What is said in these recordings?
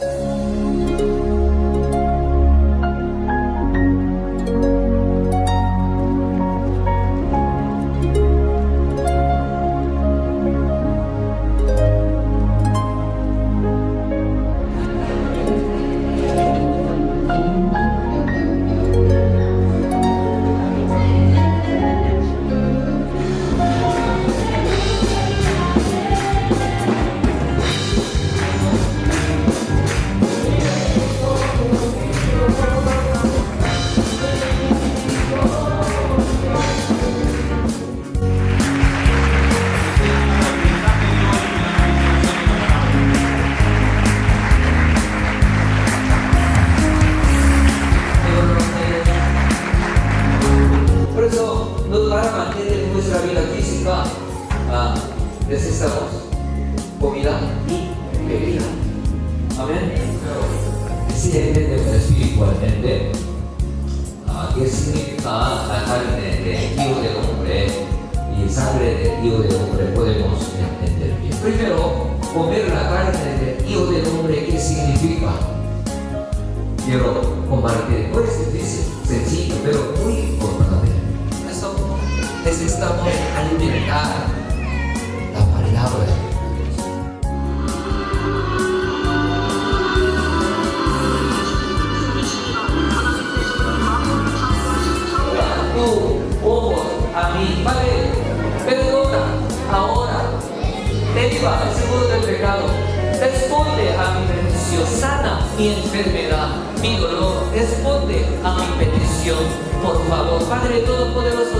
Por ah, necesitamos comida y bebida. Amén. Sí, entendemos espiritualmente ah, qué significa la carne de Hijo del Hombre y sangre de Hijo del Hombre podemos entender bien. Primero, comer la carne de Hijo del Hombre, ¿qué significa? Quiero compartir, no es difícil, sencillo, pero muy importante. Necesitamos alimentar ahora, deriva el seguro del pecado, responde a mi petición, sana mi enfermedad, mi dolor, responde a mi petición, por favor, Padre Todopoderoso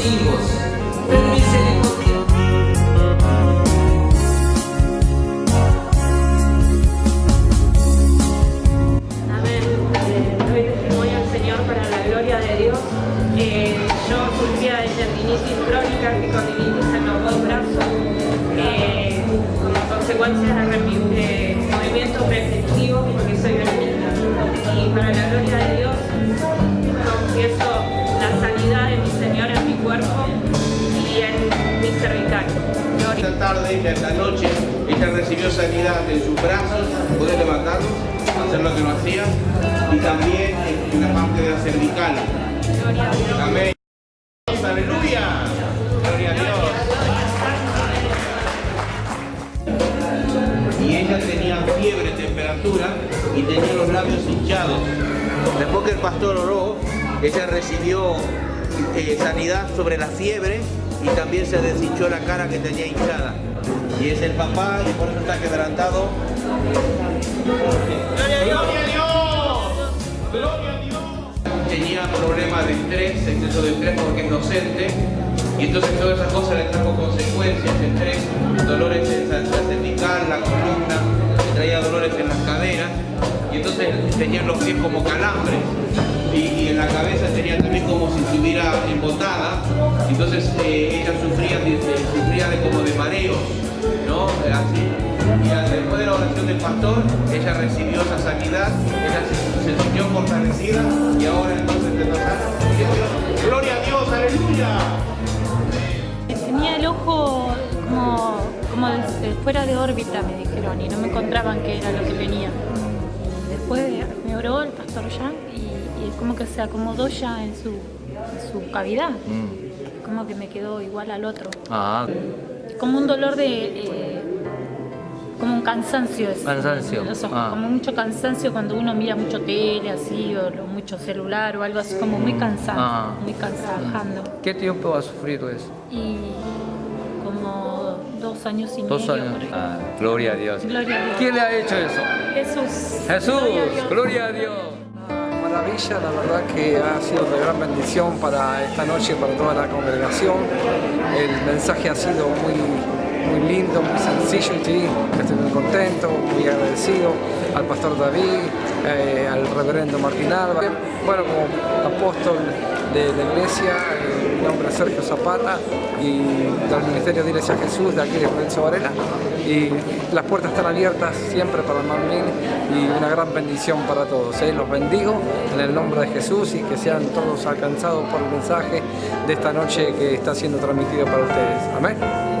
Amén. Eh, doy testimonio al Señor para la gloria de Dios. Eh, yo sufría de tendinitis crónica, epicondilitis en tarde, ya esta noche, ella recibió sanidad en sus brazos, puede levantarlos, hacer lo que no hacía, y también en la parte de la cervical. Amén. Aleluya. Gloria a Dios. Y ella tenía fiebre, temperatura y tenía los labios hinchados. Después que el pastor oró, ella recibió eh, sanidad sobre la fiebre y también se deshinchó la cara que tenía hinchada. Y es el papá y por eso está quebrantado. ¡Gloria a Dios! ¡Gloria a Dios! Tenía problemas de estrés, exceso de estrés porque es docente. Y entonces todas esas cosas le trajo consecuencias, estrés, dolores en la la cervical, la columna, le traía dolores en las caderas. Y entonces tenía los pies como calambres. Y, en la cabeza tenía también como si estuviera embotada. Entonces eh, ella sufría, sufría de como de mareos, ¿no? Eh, Así. Y después de la oración del pastor, ella recibió esa sanidad, ella se, se sintió fortalecida y ahora entonces te. Gloria a Dios, aleluya. Tenía el ojo como, como fuera de órbita, me dijeron, y no me encontraban qué era lo que tenía. Después me oró el pastor Yang y, y como que se acomodó ya en su, en su cavidad. Como que me quedó igual al otro. Ah, Como un dolor de... eh, como un cansancio. es- Cansancio, los ojos, ah. Como mucho cansancio cuando uno mira mucho tele así o mucho celular o algo así, como muy cansado, Ah. muy cansado. ¿qué tiempo has sufrido eso? Y como dos años y Dos medio. años. por ahí. Ah, gloria a Dios. Gloria a Dios. ¿Quién le ha hecho eso? Jesús. Jesús, Gloria a Dios. gloria a Dios. Maravilla, la verdad que ha sido de gran bendición para esta noche, para toda la congregación. El mensaje ha sido muy, muy lindo, muy sencillo sí, estoy muy contento, muy agradecido al pastor David, eh, al reverendo Martín Alba. Bueno, como apóstol de la iglesia, eh, mi nombre es Sergio Zapata y del Ministerio de Iglesia Jesús de aquí de Lorenzo Varela. Y las puertas están abiertas siempre para Mamín y una gran bendición para todos. ¿eh? Los bendigo en el nombre de Jesús y que sean todos alcanzados por el mensaje de esta noche que está siendo transmitido para ustedes. Amén.